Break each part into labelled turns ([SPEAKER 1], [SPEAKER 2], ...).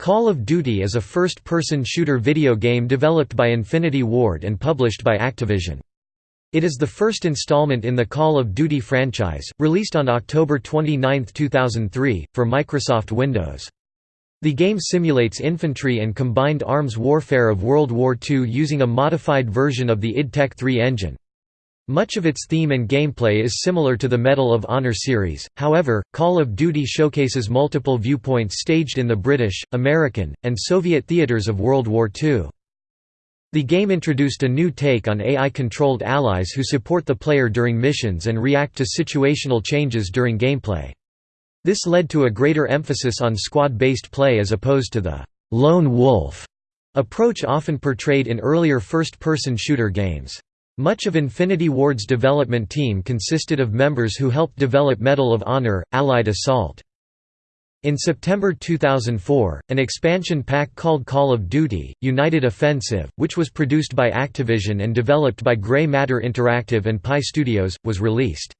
[SPEAKER 1] Call of Duty is a first-person shooter video game developed by Infinity Ward and published by Activision. It is the first installment in the Call of Duty franchise, released on October 29, 2003, for Microsoft Windows. The game simulates infantry and combined arms warfare of World War II using a modified version of the id Tech 3 engine. Much of its theme and gameplay is similar to the Medal of Honor series, however, Call of Duty showcases multiple viewpoints staged in the British, American, and Soviet theaters of World War II. The game introduced a new take on AI-controlled allies who support the player during missions and react to situational changes during gameplay. This led to a greater emphasis on squad-based play as opposed to the «lone wolf» approach often portrayed in earlier first-person shooter games. Much of Infinity Ward's development team consisted of members who helped develop Medal of Honor, Allied Assault. In September 2004, an expansion pack called Call of Duty, United Offensive, which was produced by Activision and developed by Grey Matter Interactive and Pi Studios, was released.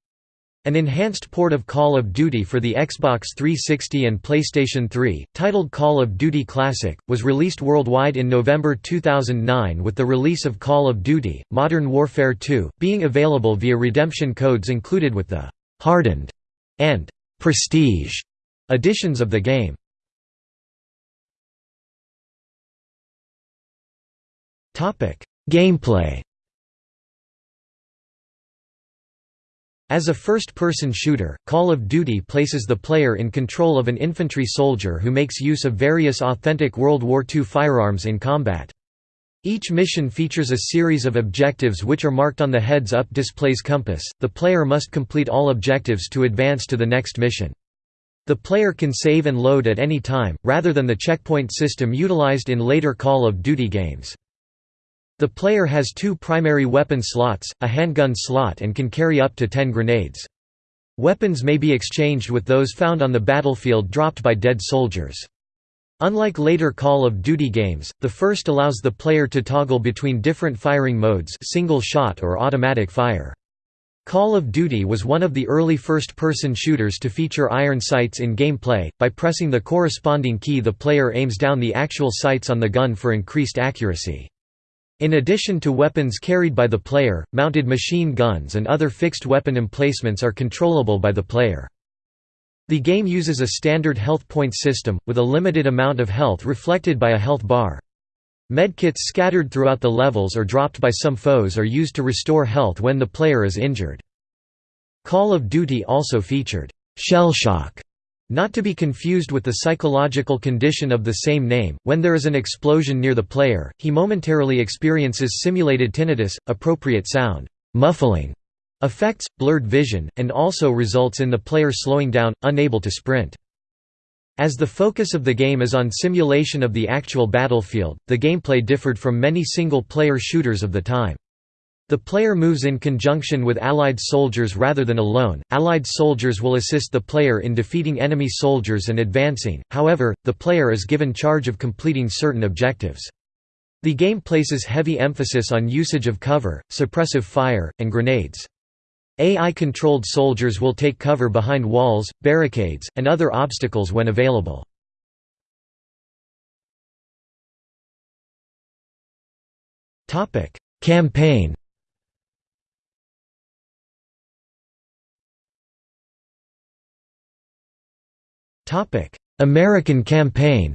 [SPEAKER 1] An enhanced port of Call of Duty for the Xbox 360 and PlayStation 3, titled Call of Duty Classic, was released worldwide in November 2009 with the release of Call of Duty, Modern Warfare 2, being available via redemption codes included with the «hardened» and «prestige» editions of the game. Gameplay As a first-person shooter, Call of Duty places the player in control of an infantry soldier who makes use of various authentic World War II firearms in combat. Each mission features a series of objectives which are marked on the heads-up display's compass. The player must complete all objectives to advance to the next mission. The player can save and load at any time, rather than the checkpoint system utilized in later Call of Duty games. The player has two primary weapon slots, a handgun slot and can carry up to 10 grenades. Weapons may be exchanged with those found on the battlefield dropped by dead soldiers. Unlike later Call of Duty games, the first allows the player to toggle between different firing modes single shot or automatic fire. Call of Duty was one of the early first-person shooters to feature iron sights in gameplay. By pressing the corresponding key the player aims down the actual sights on the gun for increased accuracy. In addition to weapons carried by the player, mounted machine guns and other fixed weapon emplacements are controllable by the player. The game uses a standard health point system, with a limited amount of health reflected by a health bar. Medkits scattered throughout the levels or dropped by some foes are used to restore health when the player is injured. Call of Duty also featured shell shock not to be confused with the psychological condition of the same name, when there is an explosion near the player, he momentarily experiences simulated tinnitus, appropriate sound muffling effects, blurred vision, and also results in the player slowing down, unable to sprint. As the focus of the game is on simulation of the actual battlefield, the gameplay differed from many single-player shooters of the time. The player moves in conjunction with allied soldiers rather than alone. Allied soldiers will assist the player in defeating enemy soldiers and advancing, however, the player is given charge of completing certain objectives. The game places heavy emphasis on usage of cover, suppressive fire, and grenades. AI-controlled soldiers will take cover behind walls, barricades, and other obstacles when available. Campaign American campaign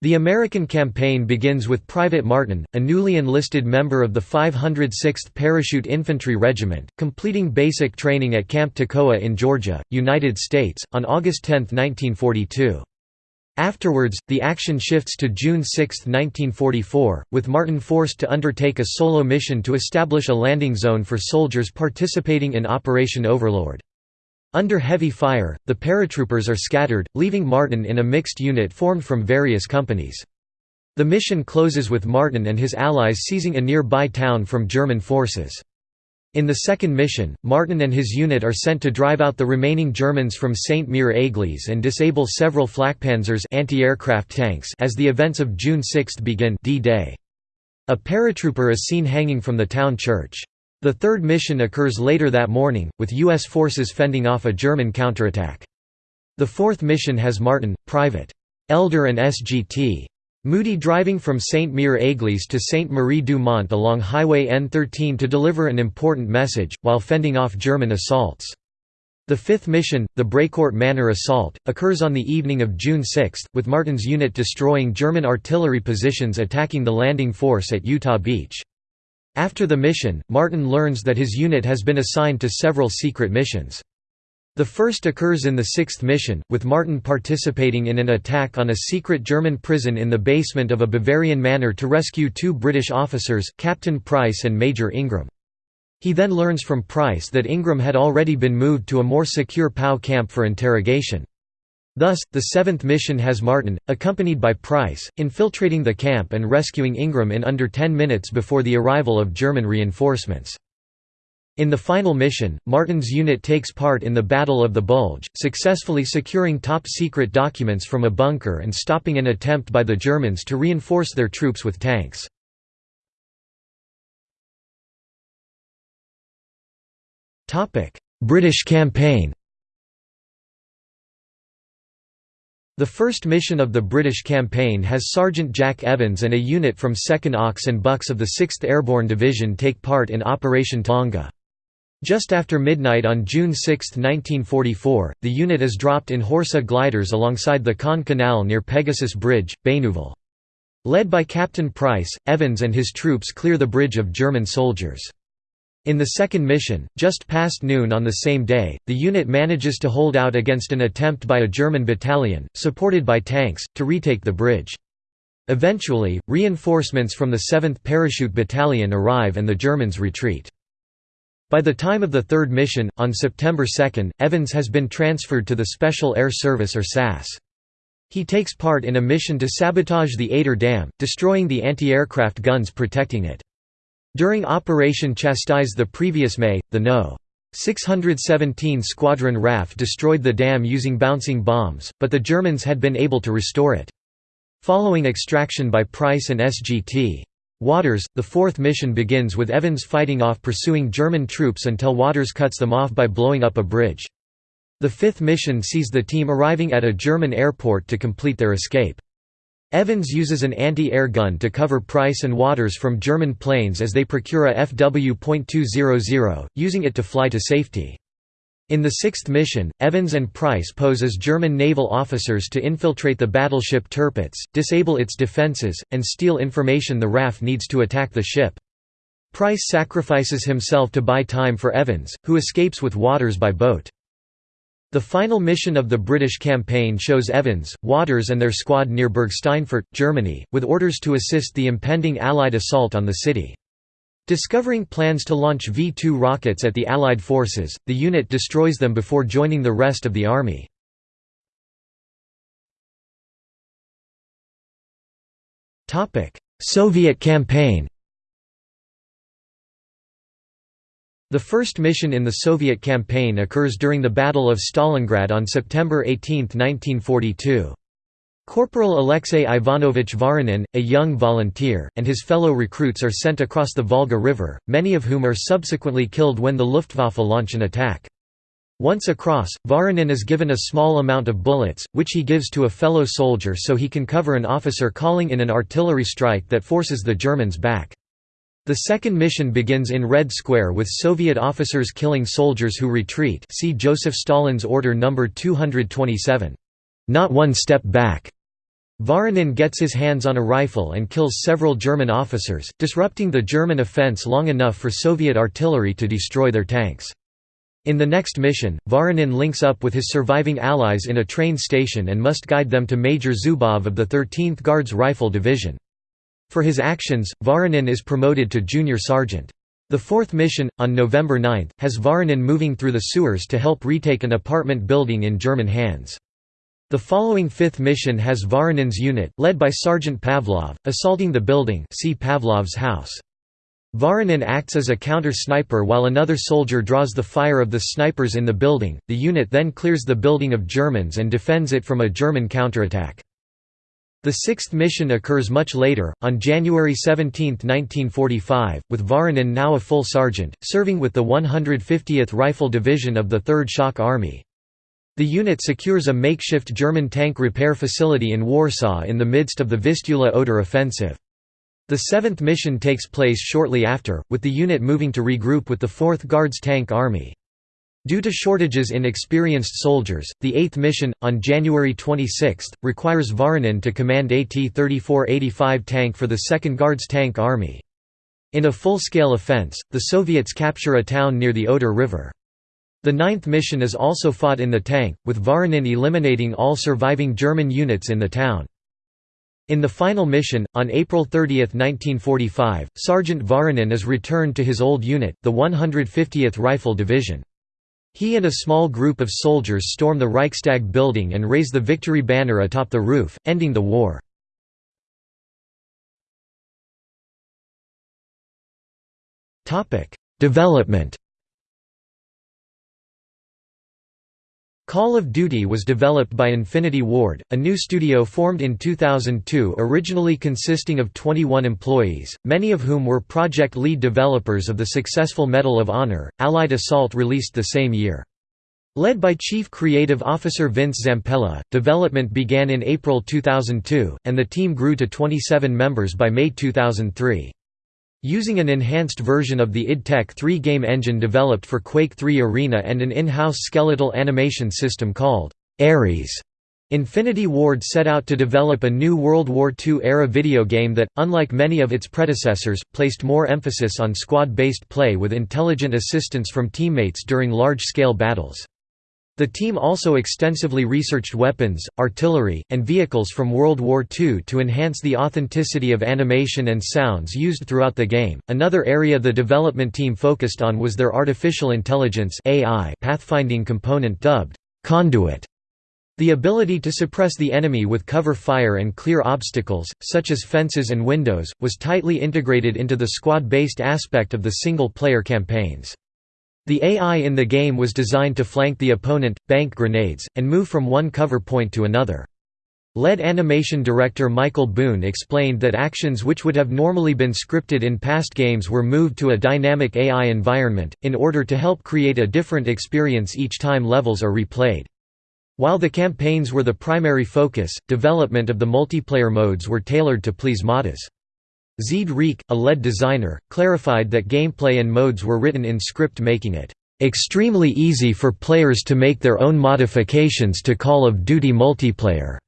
[SPEAKER 1] The American campaign begins with Private Martin, a newly enlisted member of the 506th Parachute Infantry Regiment, completing basic training at Camp Toccoa in Georgia, United States, on August 10, 1942. Afterwards, the action shifts to June 6, 1944, with Martin forced to undertake a solo mission to establish a landing zone for soldiers participating in Operation Overlord. Under heavy fire, the paratroopers are scattered, leaving Martin in a mixed unit formed from various companies. The mission closes with Martin and his allies seizing a nearby town from German forces. In the second mission, Martin and his unit are sent to drive out the remaining Germans from St. Mere Église and disable several Flakpanzers anti-aircraft tanks as the events of June 6 begin D-Day. A paratrooper is seen hanging from the town church. The third mission occurs later that morning, with U.S. forces fending off a German counterattack. The fourth mission has Martin, Private. Elder and SGT. Moody driving from St. Mere Église to St. Marie du Mont along Highway N13 to deliver an important message, while fending off German assaults. The fifth mission, the Brécourt Manor assault, occurs on the evening of June 6, with Martin's unit destroying German artillery positions attacking the landing force at Utah Beach. After the mission, Martin learns that his unit has been assigned to several secret missions. The first occurs in the sixth mission, with Martin participating in an attack on a secret German prison in the basement of a Bavarian manor to rescue two British officers, Captain Price and Major Ingram. He then learns from Price that Ingram had already been moved to a more secure POW camp for interrogation. Thus, the seventh mission has Martin, accompanied by Price, infiltrating the camp and rescuing Ingram in under 10 minutes before the arrival of German reinforcements. In the final mission, Martin's unit takes part in the Battle of the Bulge, successfully securing top-secret documents from a bunker and stopping an attempt by the Germans to reinforce their troops with tanks. British campaign The first mission of the British campaign has Sergeant Jack Evans and a unit from 2nd Ox and Bucks of the 6th Airborne Division take part in Operation Tonga. Just after midnight on June 6, 1944, the unit is dropped in Horsa gliders alongside the Caen Canal near Pegasus Bridge, Bénouville. Led by Captain Price, Evans and his troops clear the bridge of German soldiers. In the second mission, just past noon on the same day, the unit manages to hold out against an attempt by a German battalion, supported by tanks, to retake the bridge. Eventually, reinforcements from the 7th Parachute Battalion arrive and the Germans retreat. By the time of the third mission, on September 2, Evans has been transferred to the Special Air Service or SAS. He takes part in a mission to sabotage the Eder Dam, destroying the anti-aircraft guns protecting it. During Operation Chastise the previous May, the No. 617 Squadron RAF destroyed the dam using bouncing bombs, but the Germans had been able to restore it. Following extraction by Price and SGT. Waters, the fourth mission begins with Evans fighting off pursuing German troops until Waters cuts them off by blowing up a bridge. The fifth mission sees the team arriving at a German airport to complete their escape. Evans uses an anti-air gun to cover Price and Waters from German planes as they procure a FW.200, using it to fly to safety. In the sixth mission, Evans and Price pose as German naval officers to infiltrate the battleship Tirpitz, disable its defenses, and steal information the RAF needs to attack the ship. Price sacrifices himself to buy time for Evans, who escapes with Waters by boat. The final mission of the British campaign shows Evans, Waters and their squad near Burgsteinfurt, Germany, with orders to assist the impending Allied assault on the city. Discovering plans to launch V-2 rockets at the Allied forces, the unit destroys them before joining the rest of the army. Soviet campaign The first mission in the Soviet campaign occurs during the Battle of Stalingrad on September 18, 1942. Corporal Alexei Ivanovich Voronin, a young volunteer, and his fellow recruits are sent across the Volga River, many of whom are subsequently killed when the Luftwaffe launch an attack. Once across, Voronin is given a small amount of bullets, which he gives to a fellow soldier so he can cover an officer calling in an artillery strike that forces the Germans back. The second mission begins in Red Square with Soviet officers killing soldiers who retreat see Joseph Stalin's Order No. 227. Not one step back. Voronin gets his hands on a rifle and kills several German officers, disrupting the German offense long enough for Soviet artillery to destroy their tanks. In the next mission, Voronin links up with his surviving allies in a train station and must guide them to Major Zubov of the 13th Guards Rifle Division. For his actions, Voronin is promoted to junior sergeant. The fourth mission, on November 9, has Voronin moving through the sewers to help retake an apartment building in German hands. The following fifth mission has Voronin's unit, led by Sergeant Pavlov, assaulting the building see Pavlov's house. Voronin acts as a counter-sniper while another soldier draws the fire of the snipers in the building, the unit then clears the building of Germans and defends it from a German counterattack. The sixth mission occurs much later, on January 17, 1945, with Voronin now a full sergeant, serving with the 150th Rifle Division of the 3rd Shock Army. The unit secures a makeshift German tank repair facility in Warsaw in the midst of the Vistula-Oder offensive. The seventh mission takes place shortly after, with the unit moving to regroup with the 4th Guards Tank Army. Due to shortages in experienced soldiers, the 8th mission, on January 26, requires Voronin to command AT-3485 tank for the 2nd Guards Tank Army. In a full-scale offense, the Soviets capture a town near the Oder River. The ninth mission is also fought in the tank, with Voronin eliminating all surviving German units in the town. In the final mission, on April 30, 1945, Sergeant Voronin is returned to his old unit, the 150th Rifle Division. He and a small group of soldiers storm the Reichstag building and raise the victory banner atop the roof, ending the war. Development Call of Duty was developed by Infinity Ward, a new studio formed in 2002 originally consisting of 21 employees, many of whom were project lead developers of the successful Medal of Honor, Allied Assault released the same year. Led by Chief Creative Officer Vince Zampella, development began in April 2002, and the team grew to 27 members by May 2003. Using an enhanced version of the id Tech 3 game engine developed for Quake 3 Arena and an in-house skeletal animation system called Ares, Infinity Ward set out to develop a new World War II-era video game that, unlike many of its predecessors, placed more emphasis on squad-based play with intelligent assistance from teammates during large-scale battles. The team also extensively researched weapons, artillery, and vehicles from World War II to enhance the authenticity of animation and sounds used throughout the game. Another area the development team focused on was their artificial intelligence (AI) pathfinding component dubbed Conduit. The ability to suppress the enemy with cover fire and clear obstacles, such as fences and windows, was tightly integrated into the squad-based aspect of the single-player campaigns. The AI in the game was designed to flank the opponent, bank grenades, and move from one cover point to another. Lead animation director Michael Boone explained that actions which would have normally been scripted in past games were moved to a dynamic AI environment, in order to help create a different experience each time levels are replayed. While the campaigns were the primary focus, development of the multiplayer modes were tailored to please modders. Zied Rieke, a lead designer, clarified that gameplay and modes were written in script making it extremely easy for players to make their own modifications to Call of Duty multiplayer.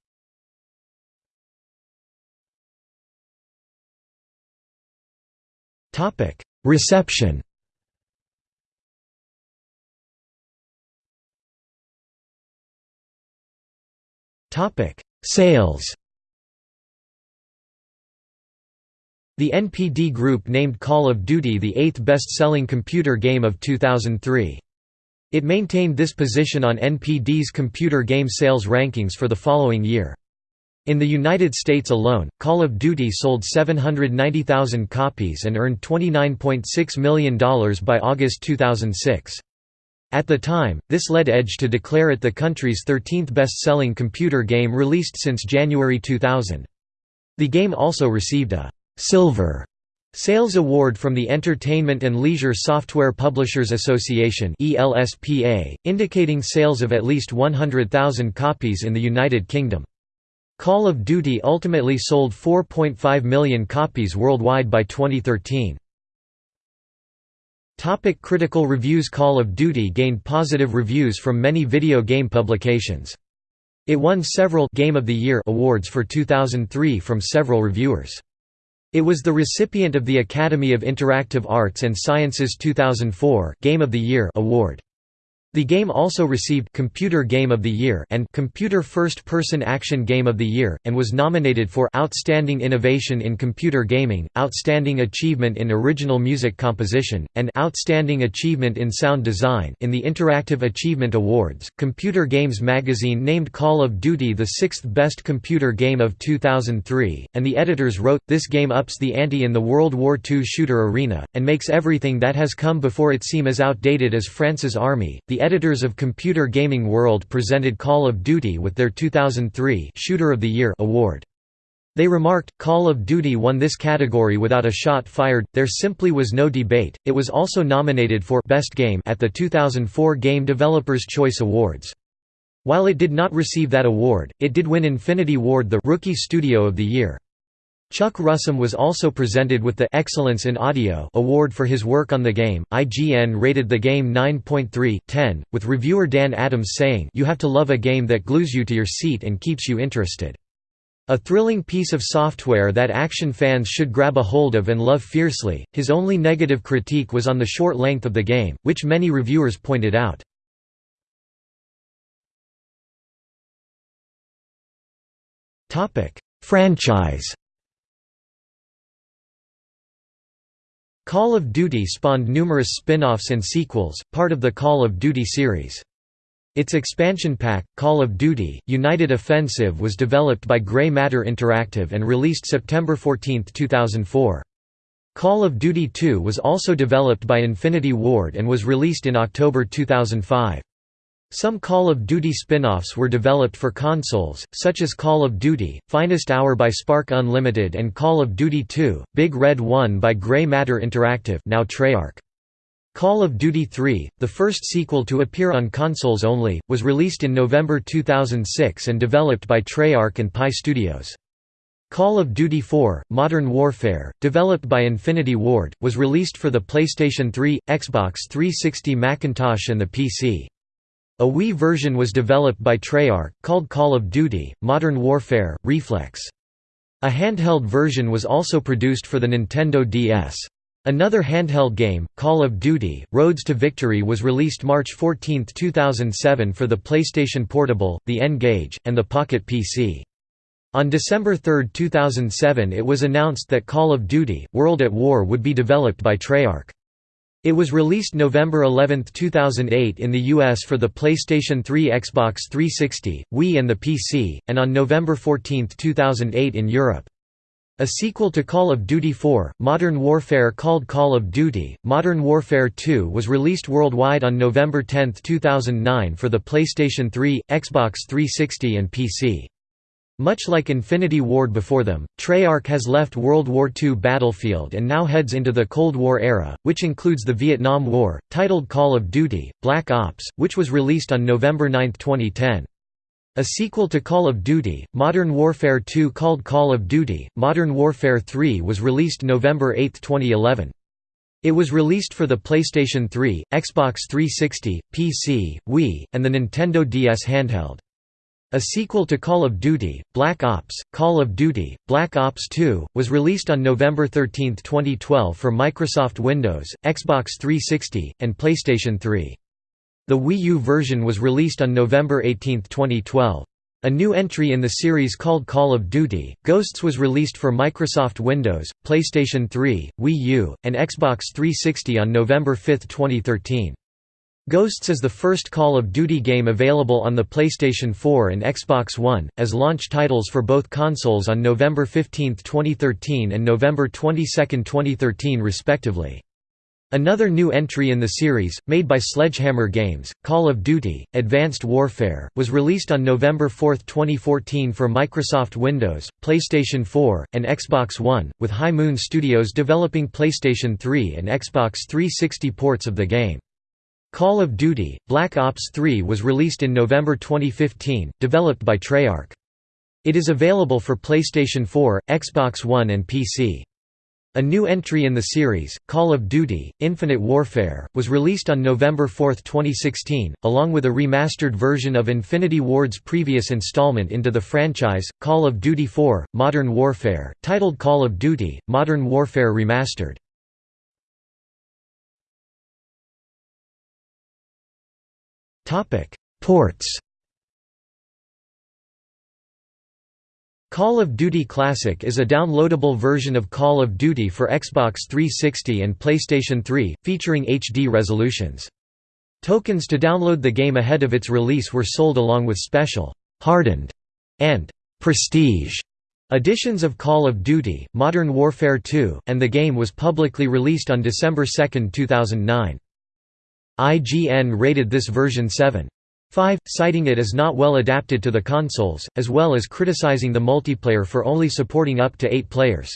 [SPEAKER 1] Reception Sales The NPD Group named Call of Duty the eighth best-selling computer game of 2003. It maintained this position on NPD's computer game sales rankings for the following year. In the United States alone, Call of Duty sold 790,000 copies and earned $29.6 million by August 2006. At the time, this led Edge to declare it the country's 13th best-selling computer game released since January 2000. The game also received a Silver Sales Award from the Entertainment and Leisure Software Publishers Association indicating sales of at least 100,000 copies in the United Kingdom. Call of Duty ultimately sold 4.5 million copies worldwide by 2013. Topic critical reviews Call of Duty gained positive reviews from many video game publications. It won several Game of the Year awards for 2003 from several reviewers. It was the recipient of the Academy of Interactive Arts and Sciences 2004 Game of the Year award. The game also received Computer Game of the Year and Computer First-Person Action Game of the Year, and was nominated for Outstanding Innovation in Computer Gaming, Outstanding Achievement in Original Music Composition, and Outstanding Achievement in Sound Design in the Interactive Achievement Awards. Computer Games magazine named Call of Duty the sixth best computer game of 2003, and the editors wrote, This game ups the ante in the World War II shooter arena, and makes everything that has come before it seem as outdated as France's army. Editors of Computer Gaming World presented Call of Duty with their 2003 Shooter of the Year award. They remarked, Call of Duty won this category without a shot fired, there simply was no debate. It was also nominated for Best Game at the 2004 Game Developers' Choice Awards. While it did not receive that award, it did win Infinity Ward the Rookie Studio of the Year. Chuck Russom was also presented with the Excellence in Audio award for his work on the game. IGN rated the game 9.3/10, with reviewer Dan Adams saying, "You have to love a game that glues you to your seat and keeps you interested." A thrilling piece of software that action fans should grab a hold of and love fiercely. His only negative critique was on the short length of the game, which many reviewers pointed out. Topic: Franchise. Call of Duty spawned numerous spin-offs and sequels, part of the Call of Duty series. Its expansion pack, Call of Duty, United Offensive was developed by Grey Matter Interactive and released September 14, 2004. Call of Duty 2 was also developed by Infinity Ward and was released in October 2005. Some Call of Duty spin-offs were developed for consoles, such as Call of Duty, Finest Hour by Spark Unlimited and Call of Duty 2, Big Red 1 by Grey Matter Interactive now Treyarch. Call of Duty 3, the first sequel to appear on consoles only, was released in November 2006 and developed by Treyarch and Pi Studios. Call of Duty 4, Modern Warfare, developed by Infinity Ward, was released for the PlayStation 3, Xbox 360 Macintosh and the PC. A Wii version was developed by Treyarch, called Call of Duty, Modern Warfare, Reflex. A handheld version was also produced for the Nintendo DS. Another handheld game, Call of Duty, Roads to Victory was released March 14, 2007 for the PlayStation Portable, the N-Gage, and the Pocket PC. On December 3, 2007 it was announced that Call of Duty, World at War would be developed by Treyarch. It was released November 11, 2008 in the US for the PlayStation 3 Xbox 360, Wii and the PC, and on November 14, 2008 in Europe. A sequel to Call of Duty 4, Modern Warfare called Call of Duty, Modern Warfare 2 was released worldwide on November 10, 2009 for the PlayStation 3, Xbox 360 and PC. Much like Infinity Ward before them, Treyarch has left World War II battlefield and now heads into the Cold War era, which includes the Vietnam War, titled Call of Duty, Black Ops, which was released on November 9, 2010. A sequel to Call of Duty, Modern Warfare 2 called Call of Duty, Modern Warfare 3 was released November 8, 2011. It was released for the PlayStation 3, Xbox 360, PC, Wii, and the Nintendo DS handheld. A sequel to Call of Duty, Black Ops, Call of Duty, Black Ops 2, was released on November 13, 2012 for Microsoft Windows, Xbox 360, and PlayStation 3. The Wii U version was released on November 18, 2012. A new entry in the series called Call of Duty, Ghosts was released for Microsoft Windows, PlayStation 3, Wii U, and Xbox 360 on November 5, 2013. Ghosts is the first Call of Duty game available on the PlayStation 4 and Xbox One, as launch titles for both consoles on November 15, 2013 and November 22, 2013 respectively. Another new entry in the series, made by Sledgehammer Games, Call of Duty, Advanced Warfare, was released on November 4, 2014 for Microsoft Windows, PlayStation 4, and Xbox One, with High Moon Studios developing PlayStation 3 and Xbox 360 ports of the game. Call of Duty, Black Ops 3 was released in November 2015, developed by Treyarch. It is available for PlayStation 4, Xbox One and PC. A new entry in the series, Call of Duty, Infinite Warfare, was released on November 4, 2016, along with a remastered version of Infinity Ward's previous installment into the franchise, Call of Duty 4, Modern Warfare, titled Call of Duty, Modern Warfare Remastered. Ports Call of Duty Classic is a downloadable version of Call of Duty for Xbox 360 and PlayStation 3, featuring HD resolutions. Tokens to download the game ahead of its release were sold along with special, hardened, and prestige editions of Call of Duty, Modern Warfare 2, and the game was publicly released on December 2, 2009. IGN rated this version 7.5, citing it as not well adapted to the consoles, as well as criticizing the multiplayer for only supporting up to eight players.